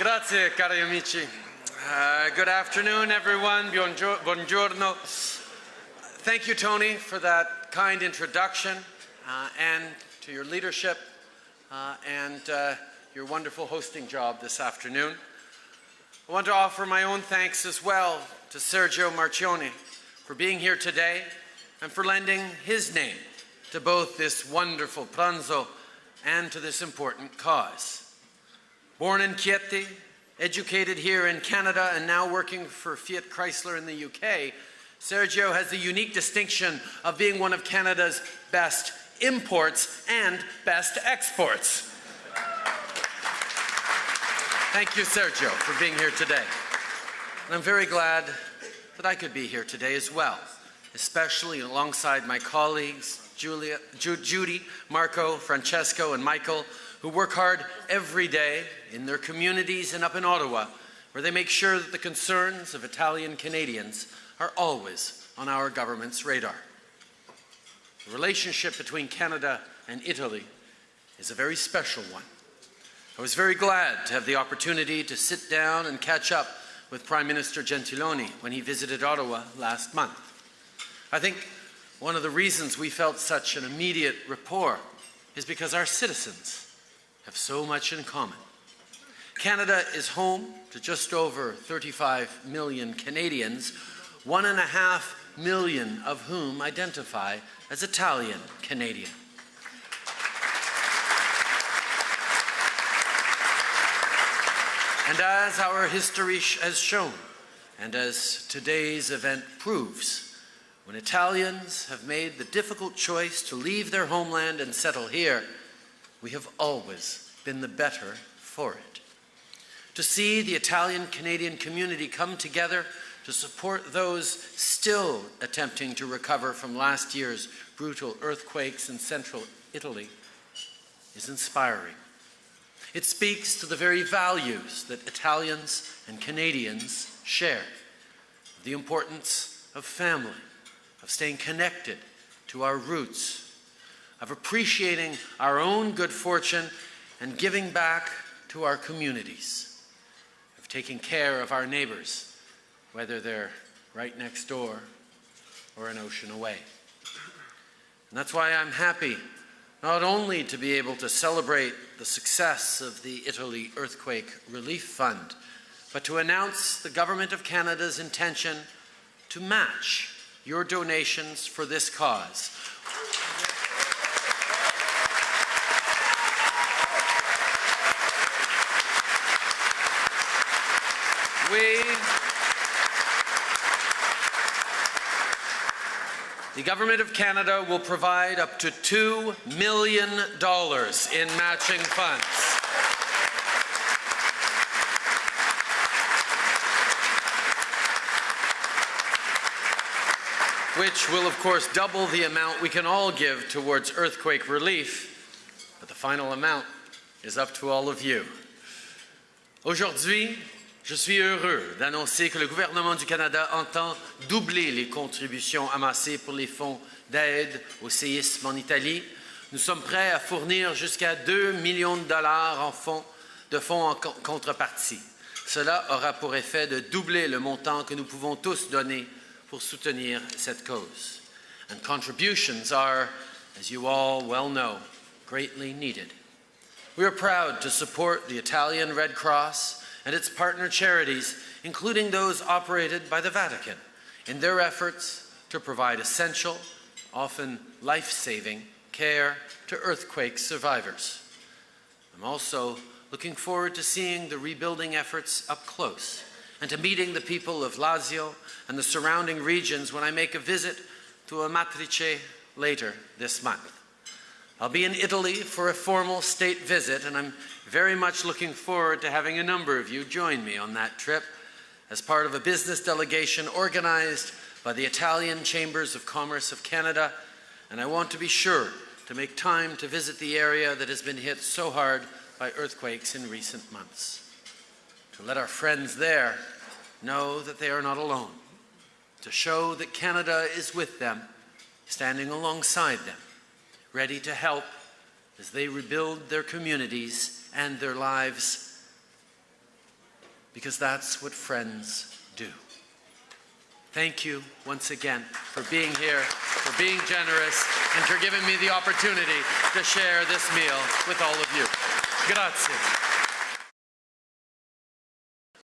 Grazie, cari amici. Uh, good afternoon, everyone. Buongiorno. Thank you, Tony, for that kind introduction uh, and to your leadership uh, and uh, your wonderful hosting job this afternoon. I want to offer my own thanks as well to Sergio Marchionne for being here today and for lending his name to both this wonderful pranzo and to this important cause. Born in Chieti, educated here in Canada and now working for Fiat Chrysler in the UK, Sergio has the unique distinction of being one of Canada's best imports and best exports. Thank you, Sergio, for being here today. And I'm very glad that I could be here today as well, especially alongside my colleagues, Julia, Ju Judy, Marco, Francesco, and Michael, who work hard every day in their communities and up in Ottawa, where they make sure that the concerns of Italian Canadians are always on our government's radar. The relationship between Canada and Italy is a very special one. I was very glad to have the opportunity to sit down and catch up with Prime Minister Gentiloni when he visited Ottawa last month. I think one of the reasons we felt such an immediate rapport is because our citizens have so much in common. Canada is home to just over 35 million Canadians, one and a half million of whom identify as Italian Canadian. And as our history has shown, and as today's event proves, when Italians have made the difficult choice to leave their homeland and settle here, we have always been the better for it. To see the Italian-Canadian community come together to support those still attempting to recover from last year's brutal earthquakes in central Italy is inspiring. It speaks to the very values that Italians and Canadians share, the importance of family, of staying connected to our roots, of appreciating our own good fortune and giving back to our communities, of taking care of our neighbors, whether they're right next door or an ocean away. And that's why I'm happy not only to be able to celebrate the success of the Italy Earthquake Relief Fund, but to announce the Government of Canada's intention to match your donations for this cause. We, the Government of Canada will provide up to $2 million in matching funds. which will of course double the amount we can all give towards earthquake relief, but the final amount is up to all of you. Aujourd'hui, je suis heureux d'annoncer que le gouvernement du Canada entend doubler les contributions amassées pour les fonds d'aide au séisme en Italie. Nous sommes prêts à fournir jusqu'à 2 millions de dollars en fonds, de fonds en contrepartie. Cela aura pour effet de doubler le montant que nous pouvons tous donner pour soutenir cette cause. And contributions are, as you all well know, greatly needed. We are proud to support the Italian Red Cross and its partner charities, including those operated by the Vatican, in their efforts to provide essential, often life-saving, care to earthquake survivors. I'm also looking forward to seeing the rebuilding efforts up close and to meeting the people of Lazio and the surrounding regions when I make a visit to Amatrice later this month. I'll be in Italy for a formal state visit, and I'm very much looking forward to having a number of you join me on that trip as part of a business delegation organized by the Italian Chambers of Commerce of Canada, and I want to be sure to make time to visit the area that has been hit so hard by earthquakes in recent months. To let our friends there know that they are not alone, to show that Canada is with them, standing alongside them, ready to help as they rebuild their communities and their lives because that's what friends do. Thank you once again for being here, for being generous, and for giving me the opportunity to share this meal with all of you. Grazie.